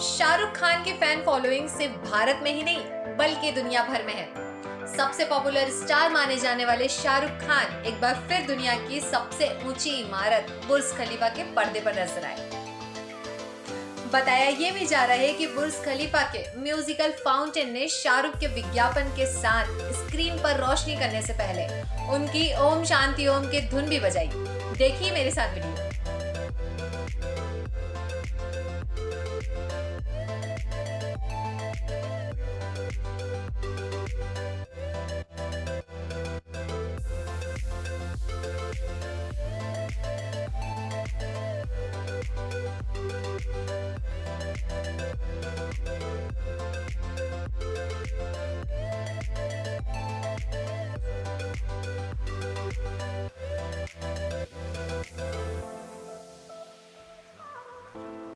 शाहरुख खान की fan following सिर्फ़ भारत में ही नहीं, बल्कि दुनिया भर में है। सबसे पॉपुलर स्टार माने जाने वाले शाहरुख खान एक बार फिर दुनिया की सबसे ऊँची इमारत बुर्ज खलीफा के पर्दे पर नज़र आए। बताया ये भी जा रहा है कि बुर्ज खलीफा के म्यूजिकल फाउंटेन ने शाहरुख के विज्ञापन के साथ स्क्रीन पर रोशनी करने से पहले उनकी ओम शांति ओम की धुन भी बजाई। देखिए मेरे साथ वीडियो